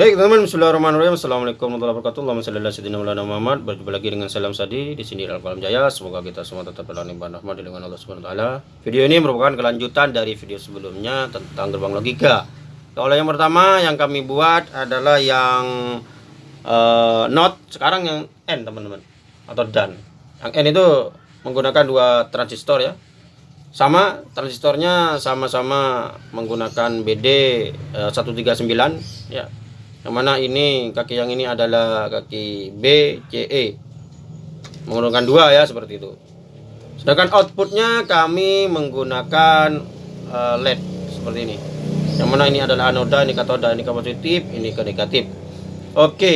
Baik teman-teman, Bismillahirrahmanirrahim. Assalamualaikum warahmatullahi wabarakatuh. Ala sayyidina Maulana Muhammad. Berjumpa lagi dengan Salam Sadi di sini dalam Kalam Jaya. Semoga kita semua tetap dalam limpahan rahmat di lingkungan Allah taala. Video ini merupakan kelanjutan dari video sebelumnya tentang gerbang logika. Kalau yang pertama yang kami buat adalah yang uh, not, sekarang yang N teman-teman atau dan. Yang N itu menggunakan dua transistor ya. Sama transistornya sama-sama menggunakan BD uh, 139 ya yang mana ini kaki yang ini adalah kaki B C E. Menggunakan dua ya seperti itu. Sedangkan outputnya kami menggunakan uh, LED seperti ini. Yang mana ini adalah anoda ini katoda ini ke positif ini ke negatif oke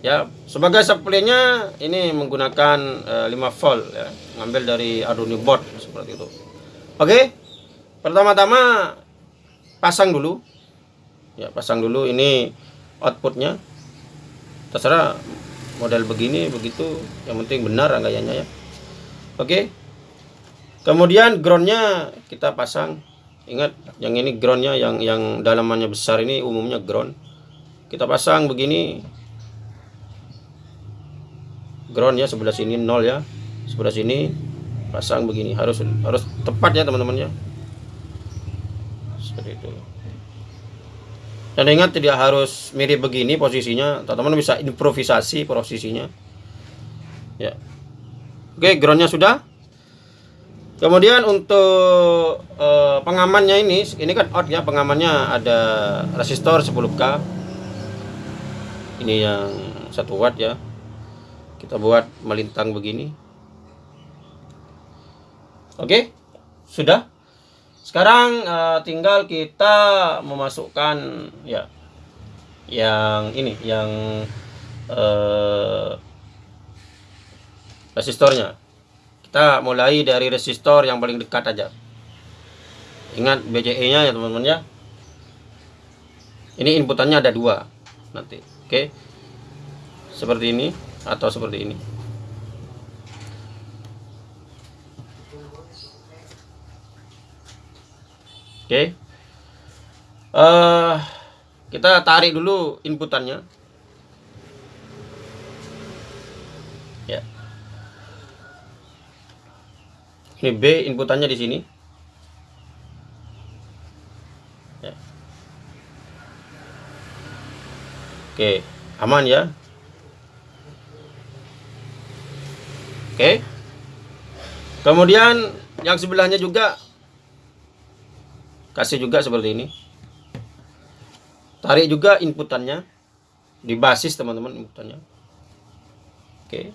ya. Sebagai supply-nya ini menggunakan uh, 5 volt ya. Ngambil dari Arduino board seperti itu. Oke pertama-tama pasang dulu. Ya pasang dulu. Ini outputnya. Terserah model begini begitu. Yang penting benar rangkaiannya ya. Oke. Kemudian groundnya kita pasang. Ingat yang ini groundnya yang yang dalamannya besar ini umumnya ground. Kita pasang begini. Ground ya sebelah sini nol ya. Sebelah sini pasang begini. Harus harus tepat ya teman-teman ya. Seperti itu dan ingat tidak harus mirip begini posisinya. Teman-teman bisa improvisasi posisinya. Ya. Oke groundnya sudah. Kemudian untuk uh, pengamannya ini ini kan out ya pengamannya ada resistor 10k ini yang satu watt ya. Kita buat melintang begini. Oke sudah sekarang uh, tinggal kita memasukkan ya yang ini yang uh, resistornya. Kita mulai dari resistor yang paling dekat aja. Ingat BCE-nya ya teman-teman ya. Ini inputannya ada dua nanti. Oke. Seperti ini atau seperti ini. Oke. Uh, kita tarik dulu inputannya. Ya. Ini B inputannya di sini. Ya. Oke, aman ya. Oke. Kemudian yang sebelahnya juga kasih juga seperti ini. Tarik juga inputannya. Di basis teman-teman inputannya. Oke.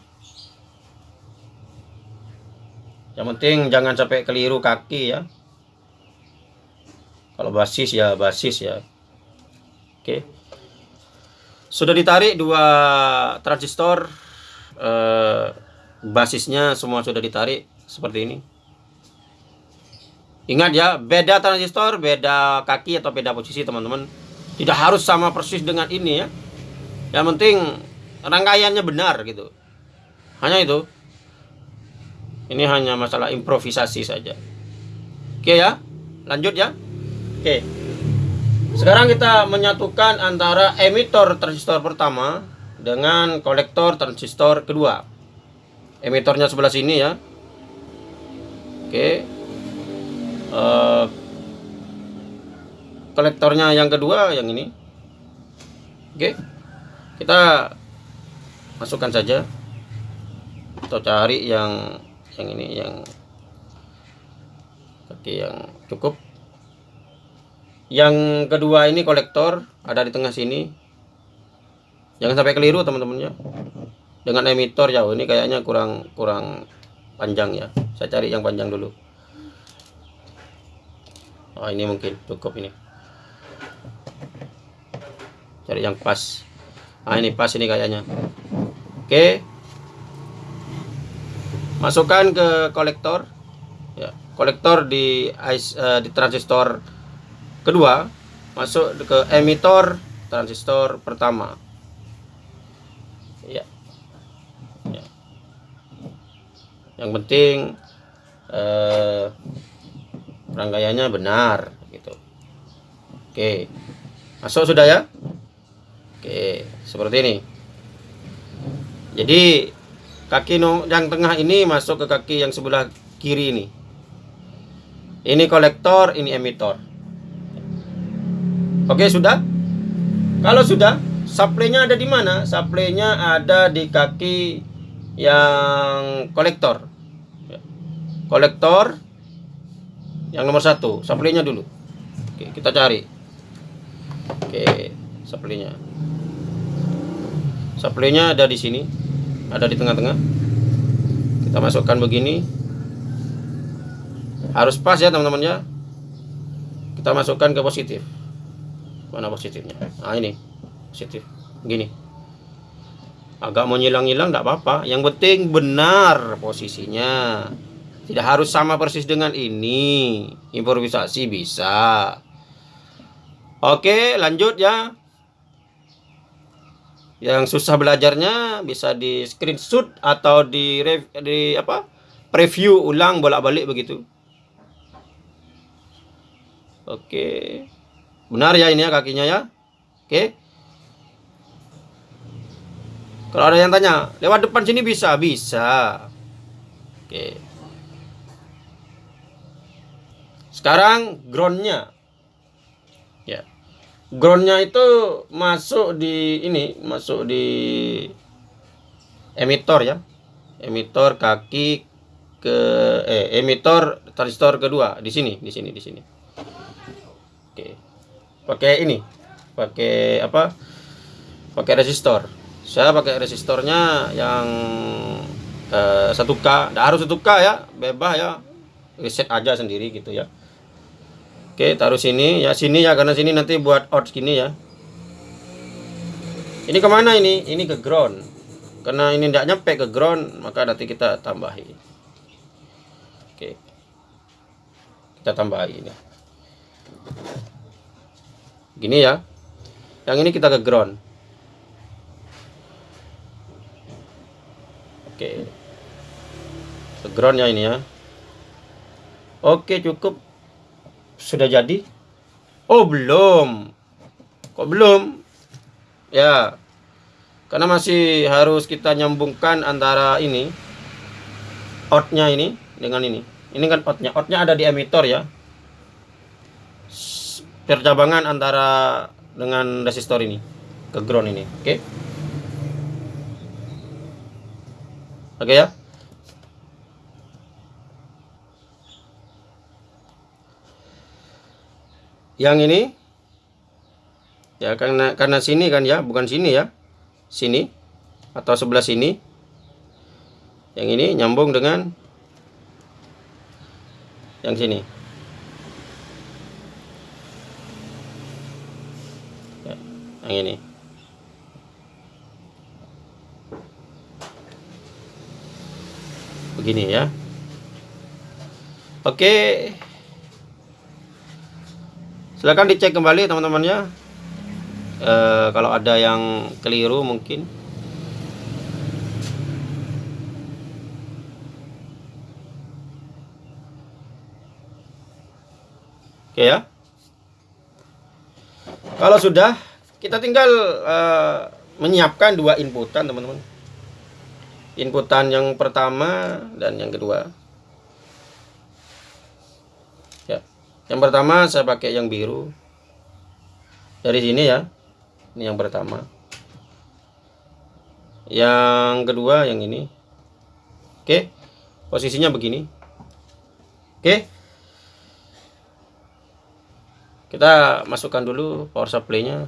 Yang penting jangan sampai keliru kaki ya. Kalau basis ya basis ya. Oke. Sudah ditarik dua transistor eh, basisnya semua sudah ditarik seperti ini Ingat ya, beda transistor, beda kaki atau beda posisi teman-teman. Tidak harus sama persis dengan ini ya. Yang penting rangkaiannya benar gitu. Hanya itu. Ini hanya masalah improvisasi saja. Oke ya, lanjut ya. Oke. Sekarang kita menyatukan antara emitor transistor pertama dengan kolektor transistor kedua. Emitornya sebelah sini ya. Oke, uh, kolektornya yang kedua yang ini. Oke kita masukkan saja. Atau cari yang yang ini yang kaki yang cukup. Yang kedua ini kolektor ada di tengah sini. Jangan sampai keliru teman-teman ya. Dengan emitor jauh ini kayaknya kurang kurang panjang ya. Saya cari yang panjang dulu oh ini mungkin cukup ini. Cari yang pas. Ah ini pas ini kayaknya. Oke. Masukkan ke kolektor. Ya kolektor di uh, di transistor kedua. Masuk ke emitor transistor pertama. Ya. Ya. Yang penting eh, rangkaiannya benar gitu oke masuk sudah ya Oke, seperti ini. Jadi kaki yang tengah ini masuk ke kaki yang sebelah kiri ini. Ini kolektor, ini emitor. Oke, sudah? Kalau sudah, supply-nya ada di mana? Supply-nya ada di kaki yang kolektor. Kolektor yang nomor satu, supply-nya dulu. Oke, kita cari. Oke, supply-nya. Supply-nya ada di sini. Ada di tengah-tengah. Kita masukkan begini. Harus pas ya teman-teman ya. Kita masukkan ke positif. Mana positifnya? Nah ini positif. Begini. Agak mau nyilang-nyilang tidak apa-apa. Yang penting benar posisinya. Tidak harus sama persis dengan ini. Improvisasi bisa. Oke, lanjut ya. Yang susah belajarnya bisa di screenshot atau di di apa? preview ulang bolak-balik begitu. Oke. Benar ya ini ya kakinya ya. Oke. Kalau ada yang tanya, lewat depan sini bisa? Bisa. Oke. Sekarang groundnya. Ya. Groundnya itu masuk di ini masuk di emitor ya. Emitor kaki ke eh emitor transistor kedua. Di sini di sini di sini. Oke. Pakai ini. Pakai apa? Pakai resistor. Saya pakai resistornya yang eh, satu k. Tidak harus satu k ya. Bebas ya. Reset aja sendiri gitu ya Oke, taruh sini ya sini ya karena sini nanti buat out gini ya. Ini ke mana ini? Ini ke ground. Karena ini tidak nyampe ke ground, maka nanti kita tambahi. Oke. Kita tambahi ini. Gini ya. Yang ini kita ke ground. Oke. Ke ground ya ini ya. Oke, cukup sudah jadi? Oh, belum. Kok belum? Ya. Karena masih harus kita nyambungkan antara ini outnya ini dengan ini. Ini kan outnya. Outnya ada di emitor ya. Percabangan antara dengan resistor ini ke ground ini. Oke. Okay? Oke okay, ya. Yang ini? Ya karena karena sini kan ya bukan sini ya. Sini atau sebelah sini. Yang ini nyambung dengan yang sini. Ya, yang ini. Begini ya. Oke silahkan dicek kembali teman-teman ya e, kalau ada yang keliru mungkin. Oke ya. Kalau sudah kita tinggal e, menyiapkan dua inputan teman-teman. Inputan yang pertama dan yang kedua yang pertama saya pakai yang biru. Dari sini ya. Ini yang pertama. Yang kedua yang ini. Oke posisinya begini. Oke. Kita masukkan dulu power supply nya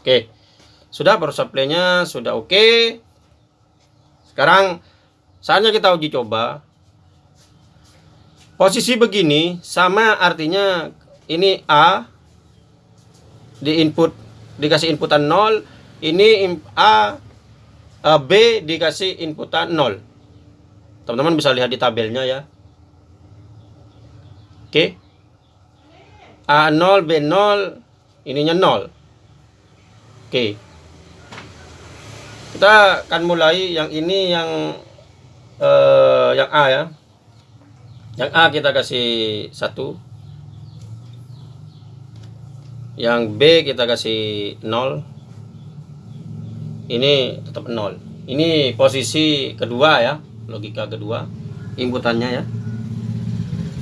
Oke. Sudah power supply-nya sudah oke. Sekarang saatnya kita uji coba. Posisi begini sama artinya ini A di input dikasih inputan 0, ini A, A B dikasih inputan 0. Teman-teman bisa lihat di tabelnya ya. Oke. A0, B0, ininya 0. Oke. Kita akan mulai yang ini yang uh, yang A ya. Yang A kita kasih satu. Yang B kita kasih 0 ini tetap 0 ini posisi kedua ya logika kedua inputannya ya.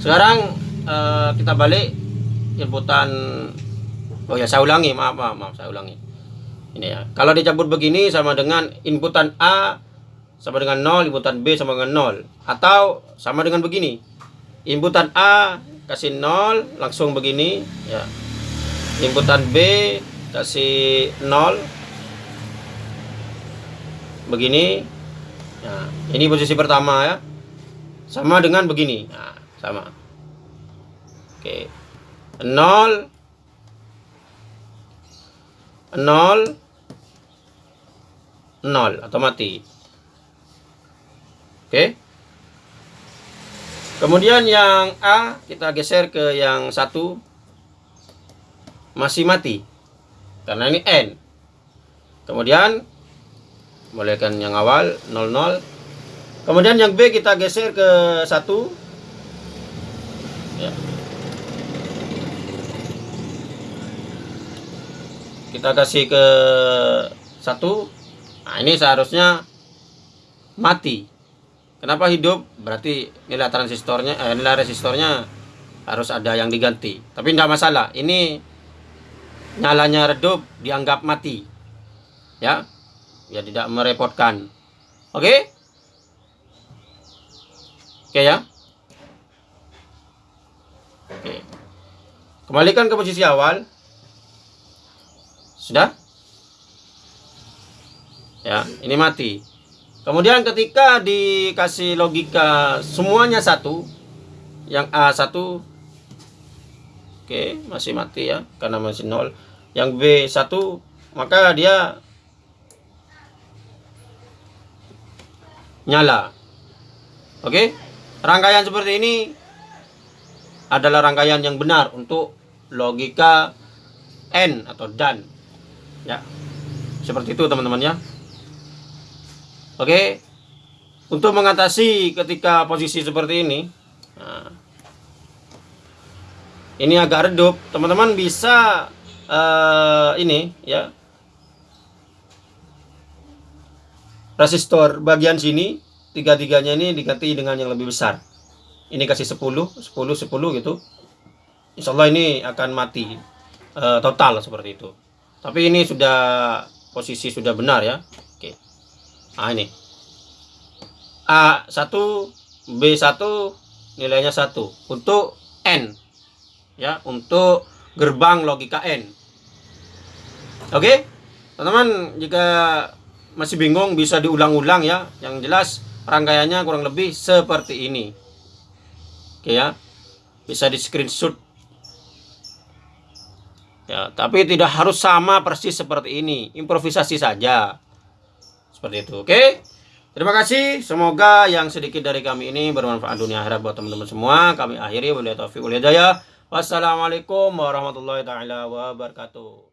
Sekarang uh, kita balik inputan oh ya saya ulangi maaf maaf, maaf saya ulangi ini ya. Kalau dicampur begini sama dengan inputan A sama dengan 0 inputan B sama dengan 0 atau sama dengan begini. Inputan A kasih 0 langsung begini ya. Inputan B kasih 0 begini nah, ini posisi pertama ya. Sama dengan begini nah, sama. Oke. 0 0 0 atau mati. Oke. Kemudian yang A kita geser ke yang satu. Masih mati karena ini N. Kemudian mulaikan yang awal 00 kemudian yang B kita geser ke satu kita kasih ke satu. Nah ini seharusnya mati. Kenapa hidup? Berarti nilai transistornya eh, nilai resistornya harus ada yang diganti. Tapi tidak masalah. Ini nyalanya redup dianggap mati. Ya? Ya tidak merepotkan. Oke? Oke ya? Oke. Kembalikan ke posisi awal sudah ya ini mati kemudian ketika dikasih logika semuanya satu yang A satu oke masih mati ya karena masih nol yang B satu maka dia nyala. Oke, rangkaian seperti ini adalah rangkaian yang benar untuk logika N atau dan. Ya, seperti itu teman-teman ya. Oke, untuk mengatasi ketika posisi seperti ini, nah, ini agak redup, teman-teman bisa uh, ini ya. Resistor bagian sini tiga-tiganya ini diganti dengan yang lebih besar. Ini kasih 10 10 10 gitu. Insya Allah ini akan mati e, total seperti itu tapi ini sudah posisi sudah benar ya. Oke. Nah ini. A1 B1 nilainya 1 untuk N. Ya untuk gerbang logika N. Oke? Teman-teman jika masih bingung bisa diulang-ulang ya. Yang jelas rangkaiannya kurang lebih seperti ini. Oke ya. Bisa di screenshot ya tapi tidak harus sama persis seperti ini. Improvisasi saja. Seperti itu oke? Terima kasih. Semoga yang sedikit dari kami ini bermanfaat dunia akhirat buat teman-teman semua. Kami akhiri. Wabillahi taufiq wal hidayah. Wassalamualaikum warahmatullahi taala wabarakatuh